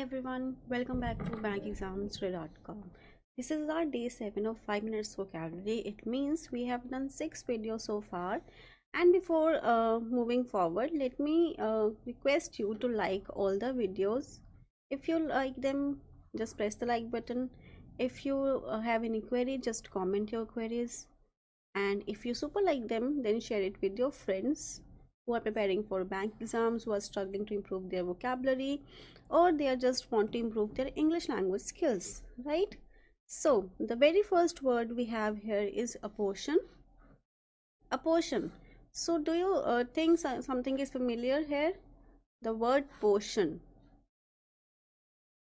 everyone, welcome back to bankexamstoday.com. This is our day 7 of 5 minutes vocabulary. It means we have done 6 videos so far. And before uh, moving forward, let me uh, request you to like all the videos. If you like them, just press the like button. If you uh, have any query, just comment your queries. And if you super like them, then share it with your friends who are preparing for bank exams, who are struggling to improve their vocabulary, or they are just want to improve their English language skills, right? So, the very first word we have here is apportion. Apportion. So, do you uh, think something is familiar here? The word portion.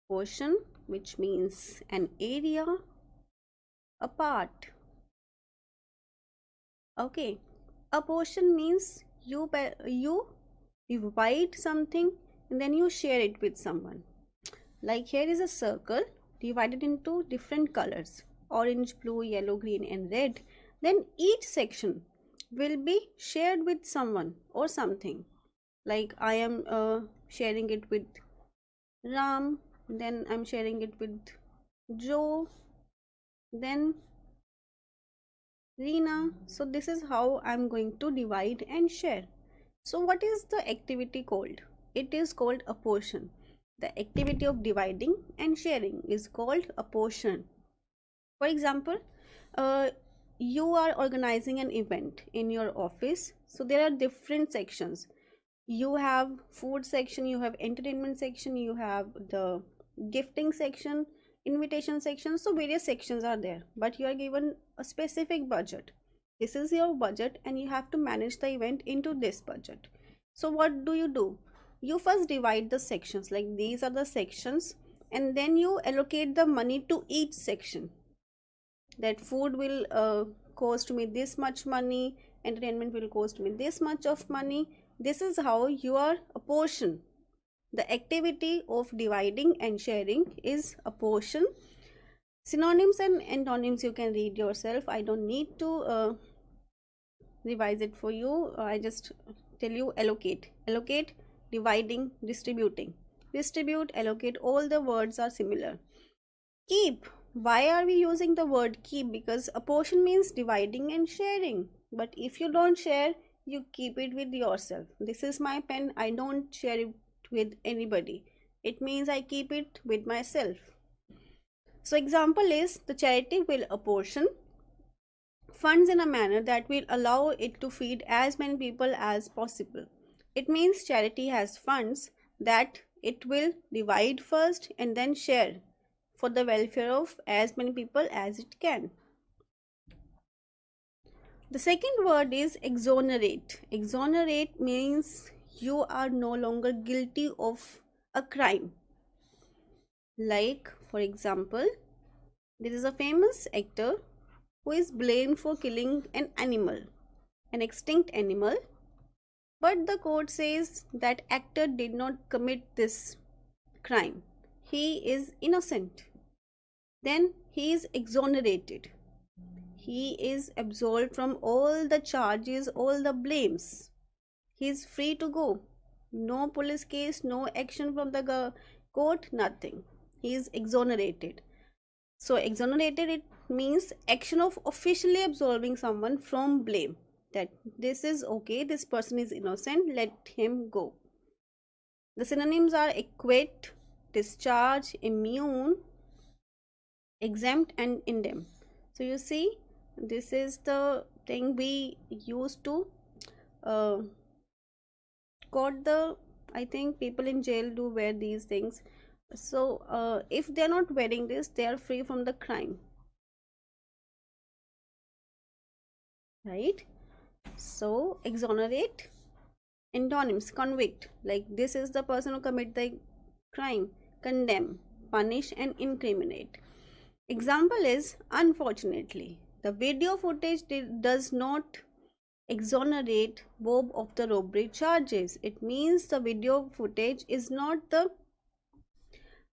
Portion, which means an area, a part. Okay, a portion means you you divide something and then you share it with someone. Like here is a circle divided into different colors orange blue yellow green and red. Then each section will be shared with someone or something. Like i am uh, sharing it with ram then i'm sharing it with joe then Rina. So this is how I'm going to divide and share. So what is the activity called? It is called apportion. The activity of dividing and sharing is called apportion. For example, uh, you are organizing an event in your office. So there are different sections. You have food section, you have entertainment section, you have the gifting section, invitation section so various sections are there but you are given a specific budget. This is your budget and you have to manage the event into this budget. So what do you do? You first divide the sections like these are the sections and then you allocate the money to each section. That food will uh, cost me this much money entertainment will cost me this much of money. This is how you are apportion the activity of dividing and sharing is apportion. Synonyms and antonyms you can read yourself. I don't need to uh, revise it for you. I just tell you allocate. Allocate, dividing, distributing. Distribute, allocate, all the words are similar. Keep. Why are we using the word keep? Because apportion means dividing and sharing. But if you don't share, you keep it with yourself. This is my pen. I don't share it with anybody. It means I keep it with myself. So example is the charity will apportion funds in a manner that will allow it to feed as many people as possible. It means charity has funds that it will divide first and then share for the welfare of as many people as it can. The second word is exonerate. Exonerate means you are no longer guilty of a crime. Like, for example, there is a famous actor who is blamed for killing an animal, an extinct animal, but the court says that actor did not commit this crime. He is innocent. Then he is exonerated. He is absolved from all the charges, all the blames he is free to go. No police case no action from the court nothing. He is exonerated. So exonerated it means action of officially absolving someone from blame. That this is okay this person is innocent let him go. The synonyms are acquit discharge immune exempt and indemn. So you see this is the thing we use to uh, got the i think people in jail do wear these things. So uh, if they're not wearing this they are free from the crime. Right? So exonerate antonyms convict. Like this is the person who commit the crime. Condemn punish and incriminate. Example is unfortunately the video footage does not exonerate Bob of the robbery charges. It means the video footage is not the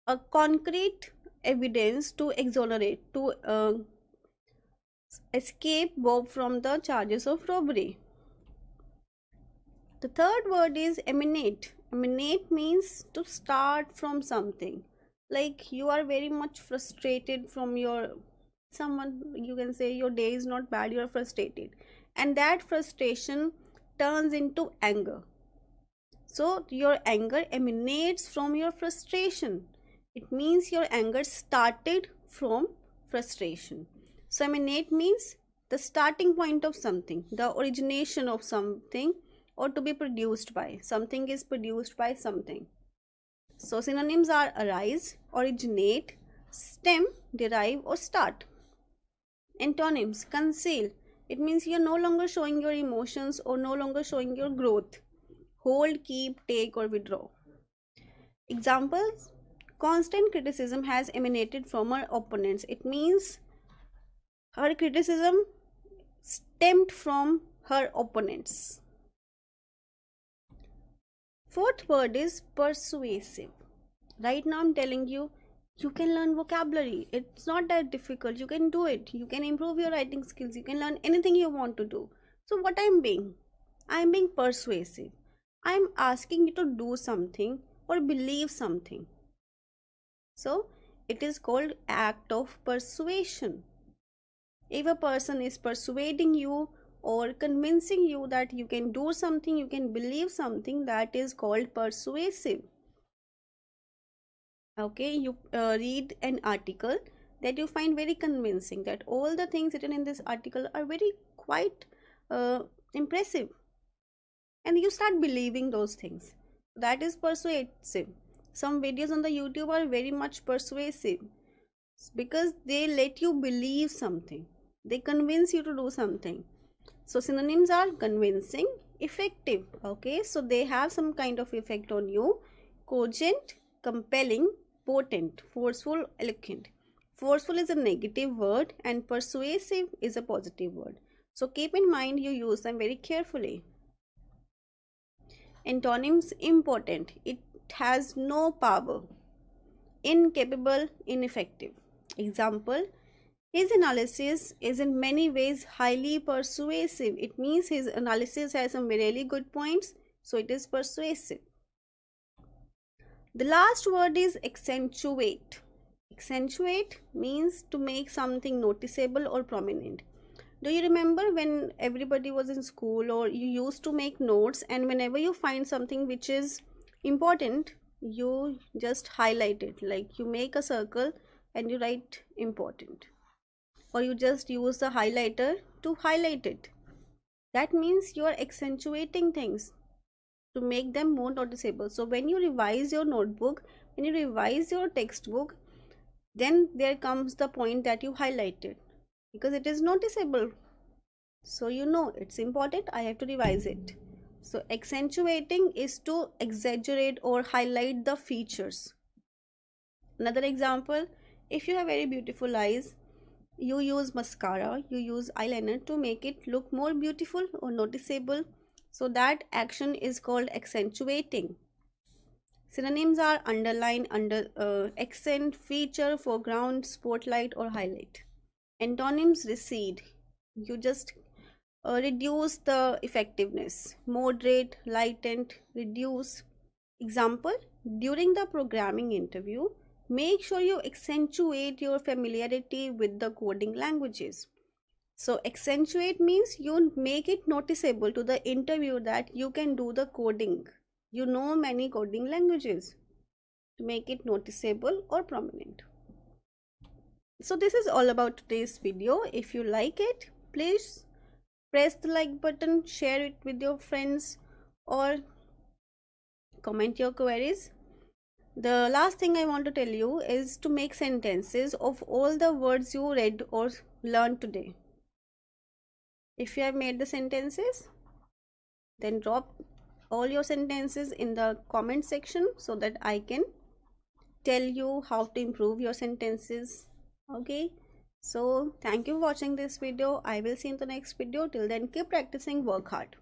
a concrete evidence to exonerate to uh, escape Bob from the charges of robbery. The third word is emanate. emanate means to start from something like you are very much frustrated from your someone you can say your day is not bad you are frustrated and that frustration turns into anger. So your anger emanates from your frustration. It means your anger started from frustration. So emanate means the starting point of something the origination of something or to be produced by something is produced by something. So synonyms are arise originate stem derive or start. Antonyms conceal it means you're no longer showing your emotions or no longer showing your growth. Hold keep take or withdraw. Examples. Constant criticism has emanated from her opponents. It means her criticism stemmed from her opponents. Fourth word is persuasive. Right now i'm telling you you can learn vocabulary. It's not that difficult. You can do it. You can improve your writing skills. You can learn anything you want to do. So what i'm being? I'm being persuasive. I'm asking you to do something or believe something. So it is called act of persuasion. If a person is persuading you or convincing you that you can do something you can believe something that is called persuasive okay you uh, read an article that you find very convincing that all the things written in this article are very quite uh, impressive. And you start believing those things. That is persuasive. Some videos on the youtube are very much persuasive because they let you believe something. They convince you to do something. So synonyms are convincing effective. Okay so they have some kind of effect on you. Cogent compelling potent, forceful, eloquent. Forceful is a negative word and persuasive is a positive word. So keep in mind you use them very carefully. Antonyms important. It has no power. Incapable, ineffective. Example his analysis is in many ways highly persuasive. It means his analysis has some really good points, so it is persuasive. The last word is accentuate. Accentuate means to make something noticeable or prominent. Do you remember when everybody was in school or you used to make notes and whenever you find something which is important, you just highlight it like you make a circle and you write important or you just use the highlighter to highlight it. That means you are accentuating things to make them more noticeable. So when you revise your notebook when you revise your textbook then there comes the point that you highlighted because it is noticeable. So you know it's important i have to revise it. So accentuating is to exaggerate or highlight the features. Another example if you have very beautiful eyes you use mascara you use eyeliner to make it look more beautiful or noticeable so that action is called accentuating. Synonyms are underline, under uh, accent, feature, foreground, spotlight or highlight. Antonyms recede. You just uh, reduce the effectiveness. Moderate, lightened, reduce. Example, during the programming interview, make sure you accentuate your familiarity with the coding languages. So accentuate means you make it noticeable to the interviewer that you can do the coding. You know many coding languages to make it noticeable or prominent. So this is all about today's video. If you like it, please press the like button, share it with your friends or comment your queries. The last thing I want to tell you is to make sentences of all the words you read or learned today if you have made the sentences then drop all your sentences in the comment section so that I can tell you how to improve your sentences. Okay? So thank you for watching this video. I will see you in the next video. Till then keep practicing work hard